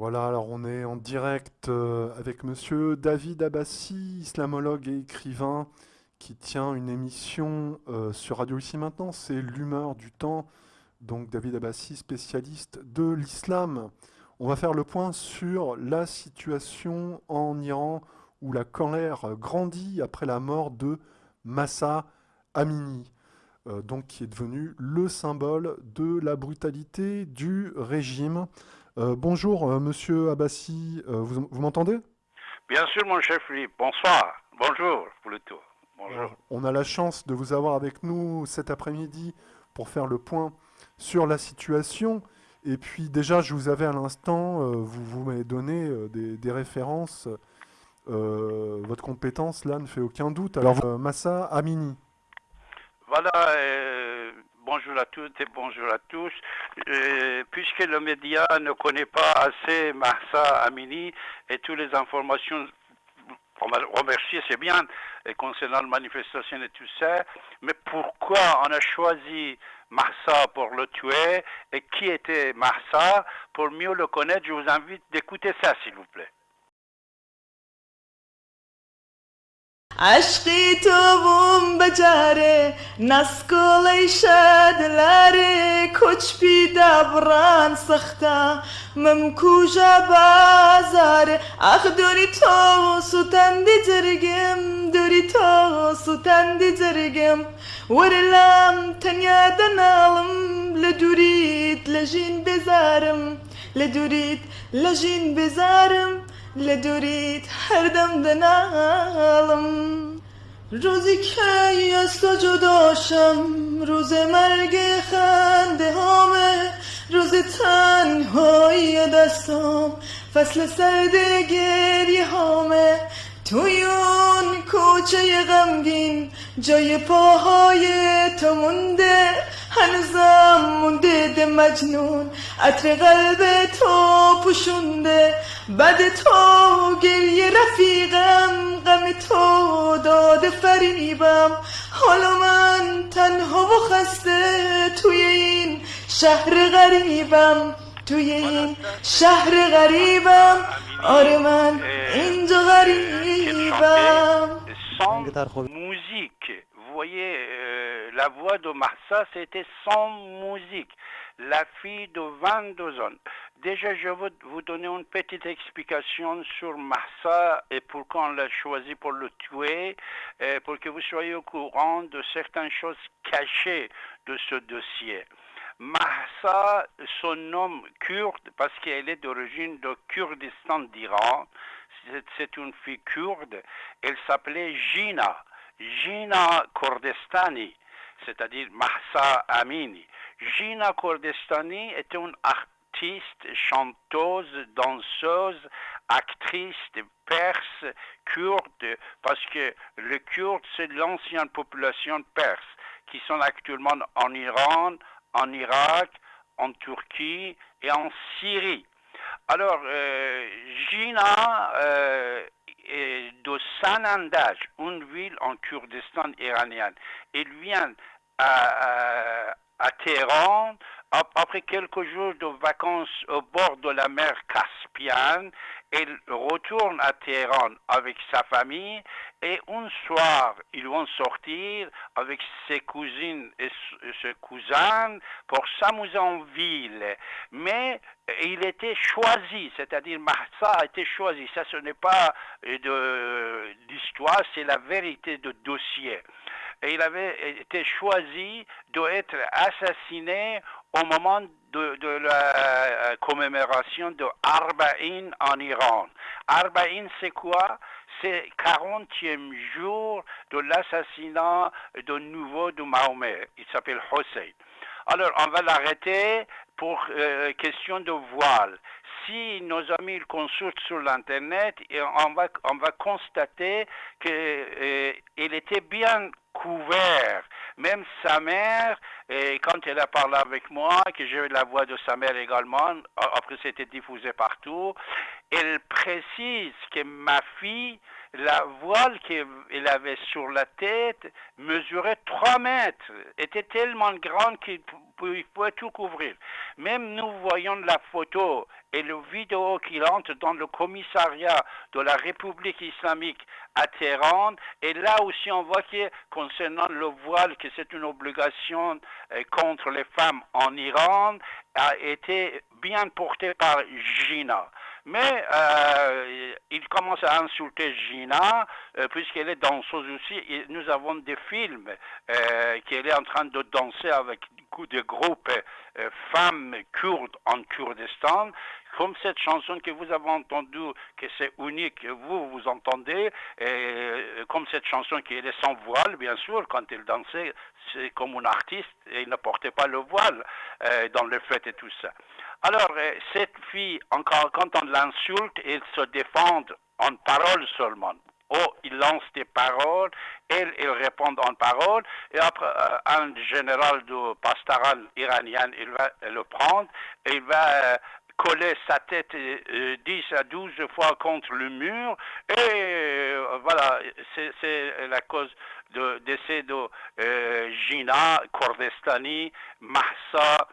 Voilà, alors on est en direct euh, avec monsieur David Abbassi, islamologue et écrivain, qui tient une émission euh, sur Radio Ici Maintenant, c'est L'humeur du temps. Donc David Abbassi, spécialiste de l'islam. On va faire le point sur la situation en Iran où la colère grandit après la mort de Massa Amini, euh, donc qui est devenu le symbole de la brutalité du régime. Euh, bonjour, euh, monsieur Abbassi, vous, m'entendez? Bien sûr, mon chef Philippe. Bonsoir. Bonjour, plutôt. Bonjour. on a la chance de vous avoir avec nous cet après-midi pour faire le point sur la situation. Et puis déjà, je vous avais à l'instant, vous, vous m'avez donné des, des, références. votre compétence, là, ne fait aucun doute. Alors, Massa Amini. Voilà, euh, bonjour à toutes et bonjour à tous. Euh, puisque le média ne connaît pas assez Massa Amini et toutes les informations, on va remercier, c'est bien, et concernant la manifestation et tout ça, mais pourquoi on a choisi Massa pour le tuer et qui était Massa Pour mieux le connaître, je vous invite d'écouter ça, s'il vous plaît. عشقی تۆ بووم بەجارێ نەسکۆڵی شەدلارێ کۆچپی دابڕان سەختە مم کوژە بازارێ ئەخ دووری تۆ سوتەندی جرگم دووری تۆ سوتەندی جرگم وەرە لام تەنیا دەناڵم لە دووریت لە ژین بێزارم لە دووریت لە ژین بێزارم لدورید هر دم دنالم روزی که از تو جداشم روز مرگ خنده هامه روز تنهایی دستم فصل سرد گریه هامه توی اون کوچه غمگین جای پاهای تو مونده هنوزم مونده ده مجنون عطر قلب تو پوشونده بد تو گریه رفیقم غم تو داده فریبم حالا من تنها و خسته توی این شهر غریبم توی این شهر غریبم آره من اینجا غریبم موزیک voyez, euh, la voix de Massa, c'était sans musique. La fille de 22 ans. Déjà, je vous donner une petite explication sur Massa et pourquoi on l'a choisi pour le tuer, pour que vous soyez au courant de certaines choses cachées de ce dossier. Mahsa, son nom kurde, parce qu'elle est d'origine de Kurdistan d'Iran, c'est une fille kurde, elle s'appelait Gina, Gina Kurdistani, c'est-à-dire Mahsa Amini. Gina Kurdistani est une artiste, chanteuse, danseuse, actrice perse, kurde, parce que le kurde, c'est l'ancienne population perse, qui sont actuellement en Iran, en Irak, en Turquie et en Syrie. Alors, euh, Gina euh, est de Sanandaj, une ville en Kurdistan iranien. Elle vient à, à Téhéran après quelques jours de vacances au bord de la mer Caspienne, elle retourne à Téhéran avec sa famille et un soir, ils vont sortir avec ses cousines et ses cousins pour s'amuser en ville. Mais il était choisi, c'est-à-dire Mahsa a été choisi. Ça, ce n'est pas de l'histoire, c'est la vérité de dossier et il avait été choisi d'être assassiné au moment de, la euh, commémoration de Arba'in en Iran. Arba'in, c'est quoi? C'est 40e jour de l'assassinat de nouveau de Mahomet. Il s'appelle Hossein. Alors, on va l'arrêter pour euh, question de voile. Si nos amis le consultent sur l'Internet, on va, on va constater qu'il euh, était bien couvert. Même sa mère, quand elle a parlé avec moi, que j'ai eu la voix de sa mère également, après c'était diffusé partout, elle précise que ma fille la voile qu'il avait sur la tête mesurait 3 mètres, était tellement grande qu'il pouvait tout couvrir. Même nous voyons la photo et le vidéo qu'il entre dans le commissariat de la République islamique à Téhéran. Et là aussi, on voit que concernant le voile, que c'est une obligation euh, contre les femmes en Iran, a été bien porté par Gina. Mais euh, il commence à insulter Gina, euh, puisqu'elle est danseuse aussi. Nous avons des films euh, qu'elle est en train de danser avec des groupes femmes kurdes en Kurdistan comme cette chanson que vous avez entendue, que c'est unique, vous, vous entendez, et comme cette chanson qui est sans voile, bien sûr, quand elle dansait, c'est comme un artiste, et il ne portait pas le voile dans le fêtes et tout ça. Alors, euh, cette fille, encore, quand on l'insulte, elle se défend en parole seulement. Oh, il lance des paroles, elle, elle répond en paroles, et après, euh, un général de pastoral iranien, il va le prendre, et il va euh, coller sa tête 10 à 12 fois contre le mur, et voilà, c'est la cause de décès de Gina Kordestani, Mahsa,